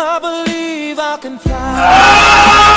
I believe I can fly.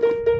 You